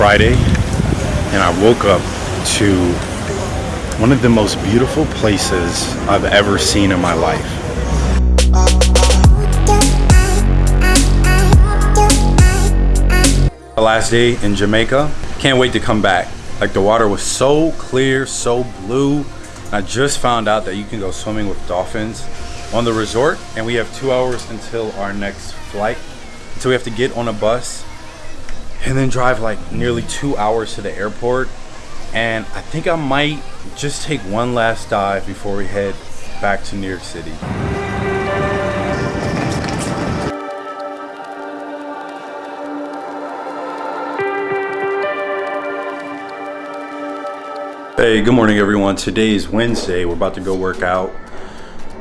friday and i woke up to one of the most beautiful places i've ever seen in my life. The last day in jamaica. Can't wait to come back. Like the water was so clear so blue. I just found out that you can go swimming with dolphins on the resort and we have two hours until our next flight. So we have to get on a bus and then drive like nearly two hours to the airport and I think I might just take one last dive before we head back to New York City. Hey, good morning everyone. Today is Wednesday. We're about to go work out.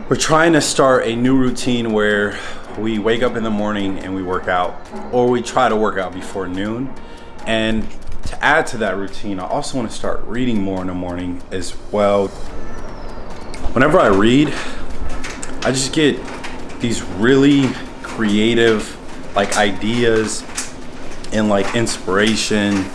We're trying to start a new routine where we wake up in the morning and we work out or we try to work out before noon and to add to that routine i also want to start reading more in the morning as well whenever i read i just get these really creative like ideas and like inspiration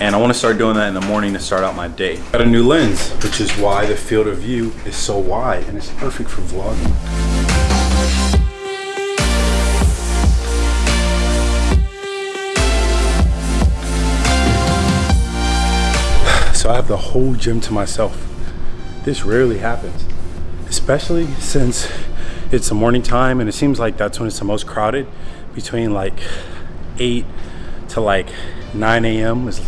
and I want to start doing that in the morning to start out my day. Got a new lens, which is why the field of view is so wide and it's perfect for vlogging. So I have the whole gym to myself. This rarely happens, especially since it's the morning time and it seems like that's when it's the most crowded between like 8 to like 9 a.m. is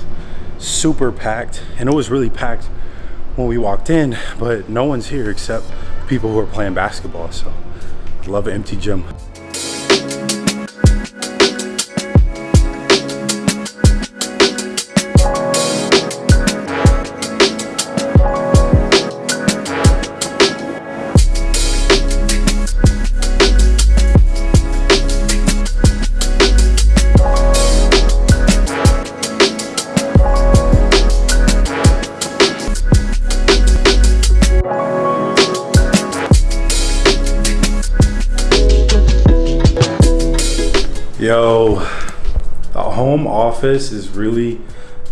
super packed and it was really packed when we walked in but no one's here except people who are playing basketball so I love an empty gym. Yo, the home office is really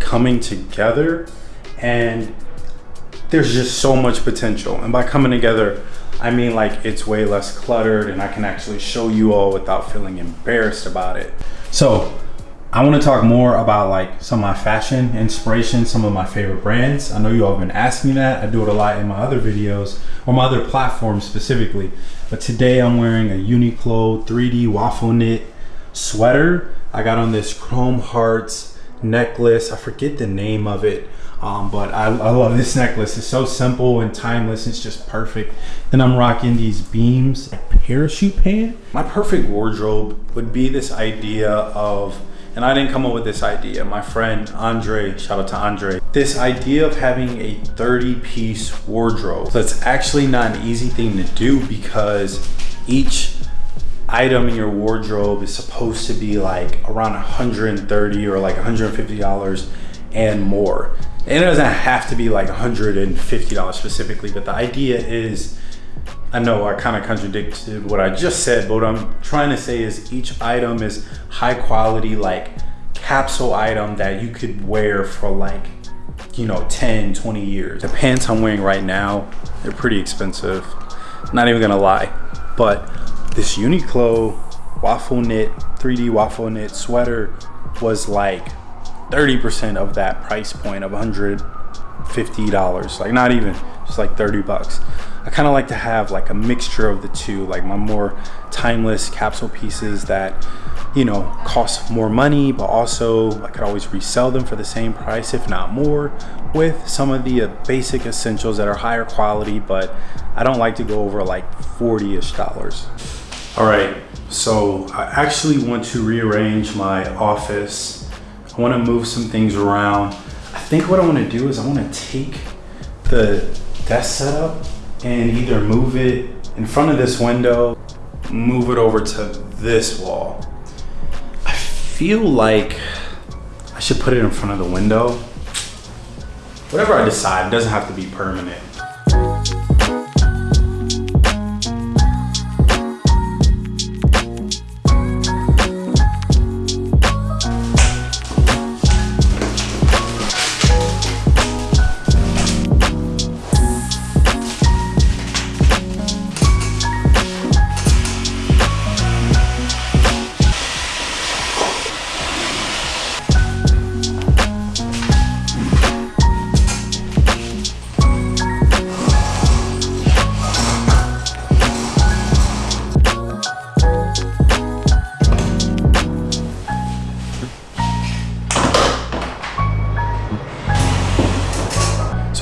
coming together and there's just so much potential. And by coming together, I mean like it's way less cluttered and I can actually show you all without feeling embarrassed about it. So I want to talk more about like some of my fashion inspiration, some of my favorite brands. I know you all have been asking that. I do it a lot in my other videos or my other platforms specifically. But today I'm wearing a Uniqlo 3D waffle knit sweater. I got on this Chrome Hearts necklace. I forget the name of it. Um, but I, I, love this necklace. It's so simple and timeless. It's just perfect. Then I'm rocking these BEAMS, parachute pant. My perfect wardrobe would be this idea of, and I didn't come up with this idea. My friend Andre, shout out to Andre. This idea of having a 30 piece wardrobe. That's actually not an easy thing to do because each item in your wardrobe is supposed to be like around 130 or like 150 dollars and more and it doesn't have to be like 150 dollars specifically but the idea is I know I kind of contradicted what I just said, but what I'm trying to say is each item is high quality, like capsule item that you could wear for like, you know, 10, 20 years. The pants I'm wearing right now, they're pretty expensive. Not even gonna lie, but this Uniqlo waffle knit 3D waffle knit sweater was like 30% of that price point of $150 like not even just like 30 bucks. I kind of like to have like a mixture of the two like my more timeless capsule pieces that you know cost more money but also I could always resell them for the same price if not more with some of the uh, basic essentials that are higher quality but I don't like to go over like 40-ish dollars all right, so I actually want to rearrange my office. I want to move some things around. I think what I want to do is I want to take the desk setup and either move it in front of this window, move it over to this wall. I feel like I should put it in front of the window. Whatever I decide, doesn't have to be permanent.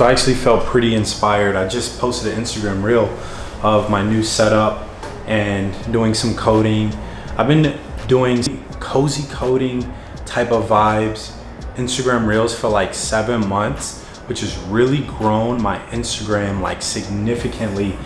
So I actually felt pretty inspired. I just posted an Instagram reel of my new setup and doing some coding. I've been doing cozy coding type of vibes, Instagram reels for like seven months, which has really grown my Instagram like significantly.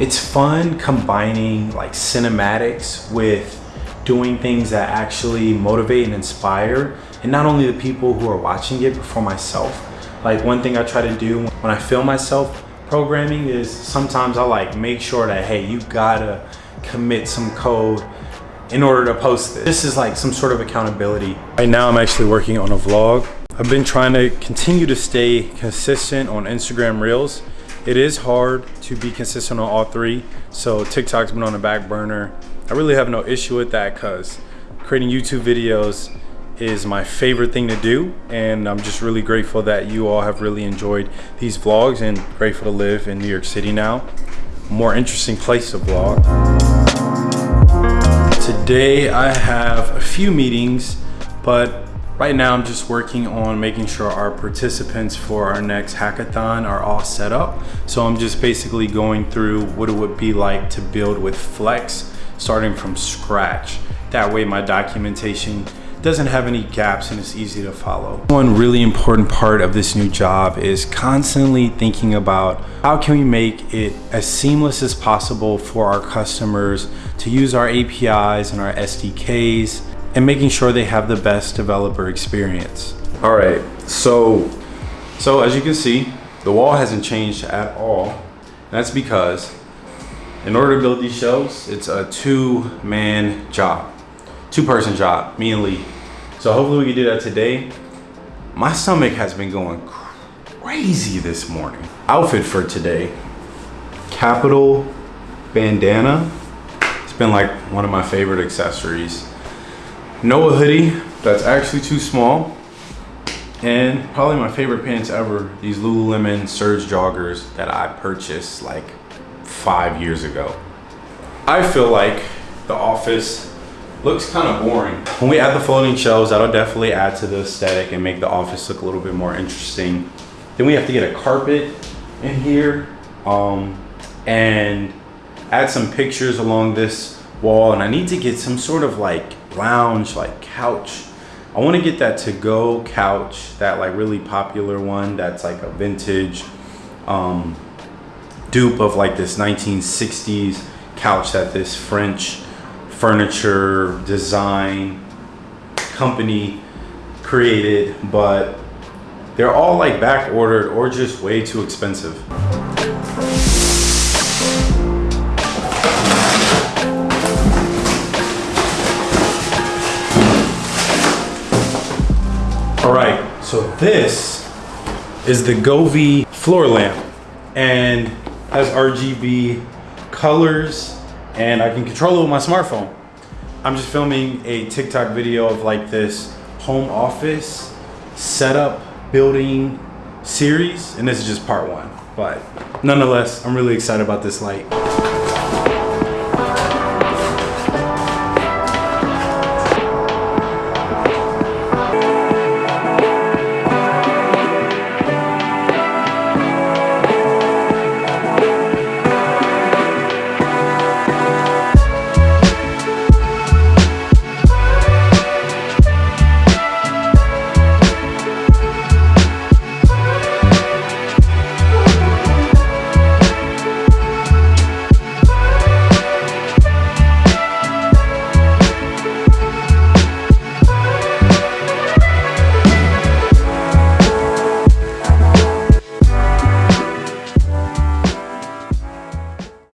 It's fun combining like cinematics with doing things that actually motivate and inspire and not only the people who are watching it but for myself like one thing i try to do when i film myself programming is sometimes i like make sure that hey you gotta commit some code in order to post this. This is like some sort of accountability. Right now i'm actually working on a vlog. I've been trying to continue to stay consistent on instagram reels. It is hard to be consistent on all three so tiktok's been on the back burner. I really have no issue with that because creating YouTube videos is my favorite thing to do and I'm just really grateful that you all have really enjoyed these vlogs and grateful to live in New York City now. More interesting place to vlog. Today I have a few meetings but right now I'm just working on making sure our participants for our next hackathon are all set up. So I'm just basically going through what it would be like to build with Flex starting from scratch. That way my documentation doesn't have any gaps and it's easy to follow. One really important part of this new job is constantly thinking about how can we make it as seamless as possible for our customers to use our APIs and our SDKs and making sure they have the best developer experience. All right, so, so as you can see, the wall hasn't changed at all. That's because in order to build these shelves, it's a two-man job, two-person job, me and Lee. So hopefully we can do that today. My stomach has been going crazy this morning. Outfit for today, Kapital bandana. It's been like one of my favorite accessories. Noah hoodie, that's actually too small. And probably my favorite pants ever, these Lululemon Surge joggers that I purchased like five years ago. I feel like the office looks kind of boring. When we add the folding shelves, that'll definitely add to the aesthetic and make the office look a little bit more interesting. Then we have to get a carpet in here um, and add some pictures along this wall. And I need to get some sort of like lounge, like couch. I want to get that Togo couch, that like really popular one that's like a vintage um, dupe of like this 1960s couch that this French furniture design company created, but they're all like back ordered or just way too expensive. All right, so this is the Govee floor lamp and has RGB colors and I can control it with my smartphone. I'm just filming a TikTok video of like this home office setup building series and this is just part one but nonetheless I'm really excited about this light